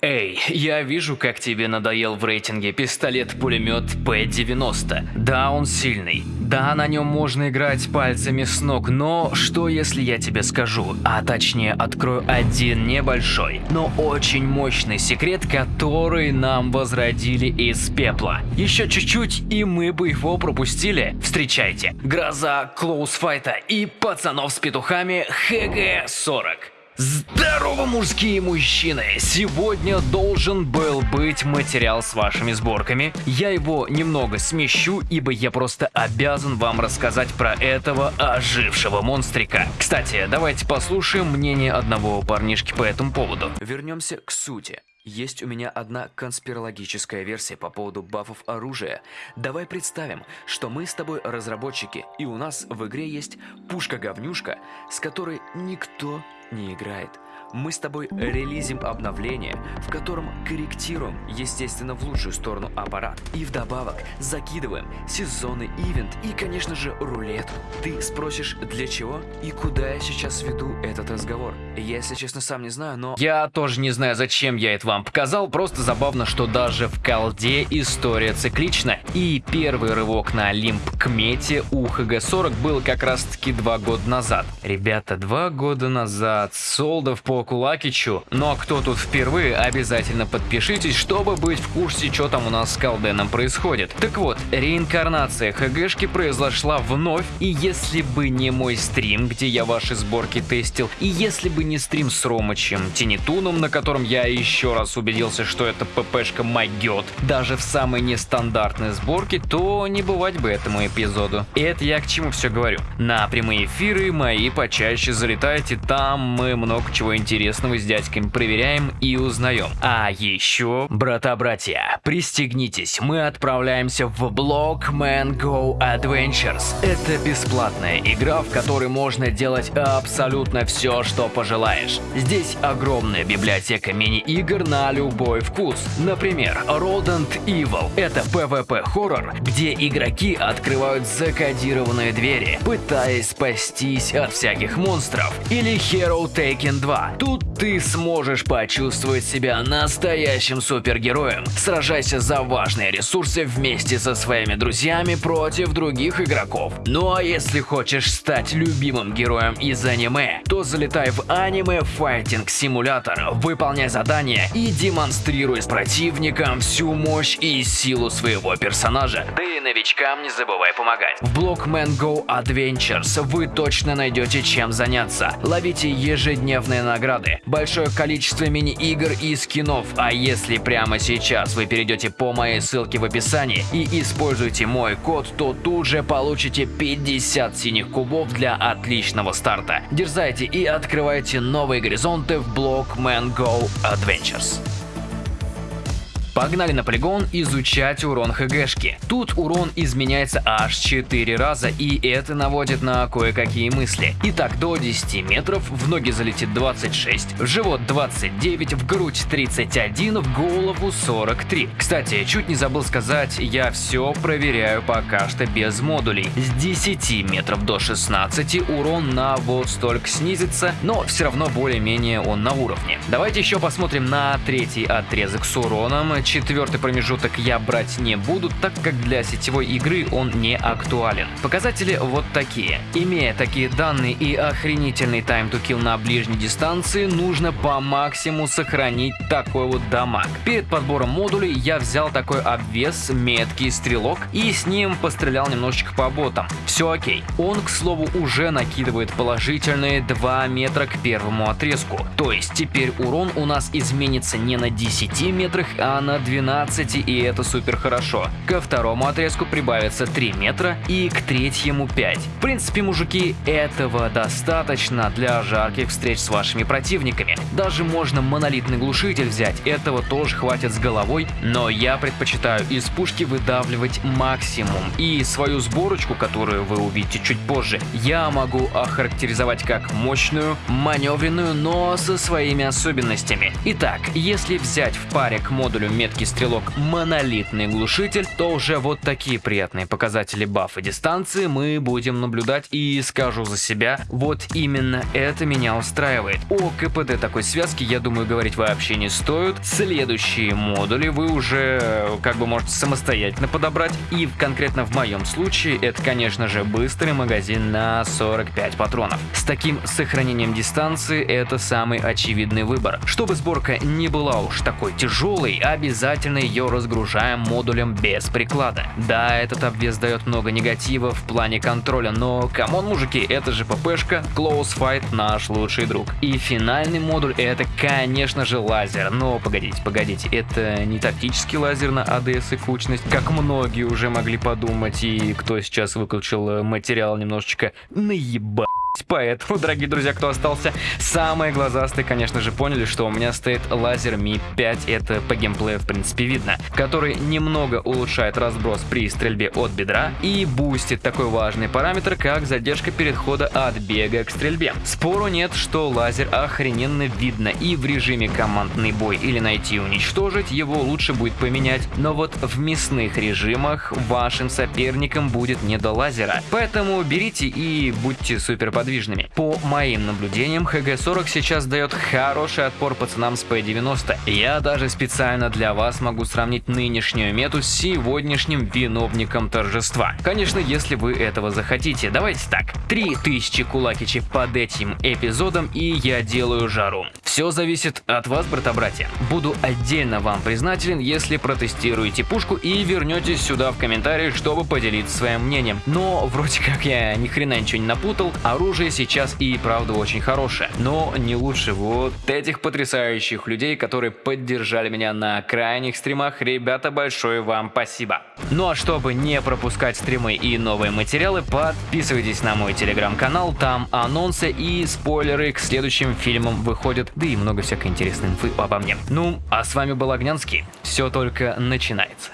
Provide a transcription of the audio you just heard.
Эй, я вижу, как тебе надоел в рейтинге пистолет-пулемет П-90. Да, он сильный. Да, на нем можно играть пальцами с ног, но что если я тебе скажу, а точнее открою один небольшой, но очень мощный секрет, который нам возродили из пепла. Еще чуть-чуть и мы бы его пропустили. Встречайте, гроза клоусфайта и пацанов с петухами ХГ-40. Здорово, мужские мужчины! Сегодня должен был быть материал с вашими сборками. Я его немного смещу, ибо я просто обязан вам рассказать про этого ожившего монстрика. Кстати, давайте послушаем мнение одного парнишки по этому поводу. Вернемся к сути. Есть у меня одна конспирологическая версия по поводу бафов оружия. Давай представим, что мы с тобой разработчики, и у нас в игре есть пушка-говнюшка, с которой никто не играет. Мы с тобой релизим обновление, в котором корректируем, естественно, в лучшую сторону аппарат. И вдобавок закидываем сезонный ивент и, конечно же, рулетку. Ты спросишь, для чего и куда я сейчас веду этот разговор? Я, если честно, сам не знаю, но... Я тоже не знаю, зачем я это вам показал, просто забавно, что даже в колде история циклична. И первый рывок на Олимп к мете у ХГ-40 был как раз-таки два года назад. Ребята, два года назад Солдов по Кулакичу. А кто тут впервые, обязательно подпишитесь, чтобы быть в курсе, что там у нас с Калденом происходит. Так вот, реинкарнация ХГшки произошла вновь, и если бы не мой стрим, где я ваши сборки тестил, и если бы не стрим с Ромычем, Тинитуном, на котором я еще раз убедился, что это ППшка могет, даже в самой нестандартной сборке, то не бывать бы этому эпизоду. Это я к чему все говорю. На прямые эфиры мои почаще залетайте, там мы много чего интересного с дядьками проверяем и узнаем. А еще, брата-братья, пристегнитесь, мы отправляемся в Blockman Go Adventures. Это бесплатная игра, в которой можно делать абсолютно все, что пожелаешь. Здесь огромная библиотека мини-игр на любой вкус. Например, Rodent Evil. Это PvP-хоррор, где игроки открывают закодированные двери, пытаясь спастись от всяких монстров. Или Hero Taken 2. Тут ты сможешь почувствовать себя настоящим супергероем. Сражайся за важные ресурсы вместе со своими друзьями против других игроков. Ну а если хочешь стать любимым героем из аниме, то залетай в аниме файтинг симулятор, выполняй задания и демонстрируй с противником всю мощь и силу своего персонажа. Да и новичкам не забывай помогать. В Blockman Go Adventures вы точно найдете чем заняться. Ловите ежедневные награды, большое количество мини-игр и скинов, а если прямо сейчас вы перейдете по моей ссылке в описании и используете мой код, то тут же получите 50 синих кубов для отличного старта. Дерзайте и открывайте новые горизонты в Blockman Go Adventures. Погнали на полигон изучать урон ХГшки. Тут урон изменяется аж 4 раза и это наводит на кое-какие мысли. Итак, до 10 метров в ноги залетит 26, в живот 29, в грудь 31, в голову 43. Кстати, чуть не забыл сказать, я все проверяю пока что без модулей. С 10 метров до 16 урон на вот столько снизится, но все равно более-менее он на уровне. Давайте еще посмотрим на третий отрезок с уроном Четвертый промежуток я брать не буду, так как для сетевой игры он не актуален. Показатели вот такие. Имея такие данные и охренительный time to kill на ближней дистанции, нужно по максимуму сохранить такой вот дамаг. Перед подбором модулей я взял такой обвес, меткий стрелок и с ним пострелял немножечко по ботам. Все окей. Он, к слову, уже накидывает положительные 2 метра к первому отрезку. То есть теперь урон у нас изменится не на 10 метрах, а на 12, и это супер хорошо. Ко второму отрезку прибавится 3 метра и к третьему 5. В принципе, мужики, этого достаточно для жарких встреч с вашими противниками. Даже можно монолитный глушитель взять, этого тоже хватит с головой, но я предпочитаю из пушки выдавливать максимум. И свою сборочку, которую вы увидите чуть позже, я могу охарактеризовать как мощную, маневренную, но со своими особенностями. Итак, если взять в паре к модулю меткий стрелок монолитный глушитель, то уже вот такие приятные показатели бафа дистанции мы будем наблюдать и скажу за себя, вот именно это меня устраивает. О КПД такой связки, я думаю, говорить вообще не стоит. Следующие модули вы уже как бы можете самостоятельно подобрать. И конкретно в моем случае это, конечно же, быстрый магазин на 45 патронов. С таким сохранением дистанции это самый очевидный выбор. Чтобы сборка не была уж такой тяжелой, обязательно ее разгружаем модулем без приклада. Да, этот обвес дает много негатива в плане контроля, но come on, мужики, это же ППшка, Close Fight наш лучший друг. И финальный модуль это, конечно же, лазер. Но погодите, погодите, это не тактический лазер на ADS и кучность, как многие уже могли подумать, и кто сейчас выключил материал немножечко наеба. Поэтому, дорогие друзья, кто остался, самые глазастые, конечно же, поняли, что у меня стоит лазер Mi 5, это по геймплею в принципе видно, который немного улучшает разброс при стрельбе от бедра и бустит такой важный параметр, как задержка перехода от бега к стрельбе. Спору нет, что лазер охрененно видно и в режиме командный бой или найти и уничтожить его лучше будет поменять, но вот в мясных режимах вашим соперникам будет не до лазера. Поэтому берите и будьте супер подвижными. По моим наблюдениям, HG-40 сейчас дает хороший отпор пацанам с П-90. Я даже специально для вас могу сравнить нынешнюю мету с сегодняшним виновником торжества. Конечно, если вы этого захотите. Давайте так, 3000 кулакичей под этим эпизодом и я делаю жару. Все зависит от вас, брата-братья. Буду отдельно вам признателен, если протестируете пушку и вернетесь сюда в комментариях, чтобы поделиться своим мнением. Но вроде как я ни хрена ничего не напутал, оружие оружие сейчас и правда очень хорошее, но не лучше вот этих потрясающих людей, которые поддержали меня на крайних стримах. Ребята, большое вам спасибо. Ну а чтобы не пропускать стримы и новые материалы, подписывайтесь на мой телеграм-канал, там анонсы и спойлеры к следующим фильмам выходят, да и много всякой интересной инфы обо мне. Ну, а с вами был Огнянский, все только начинается.